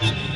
you.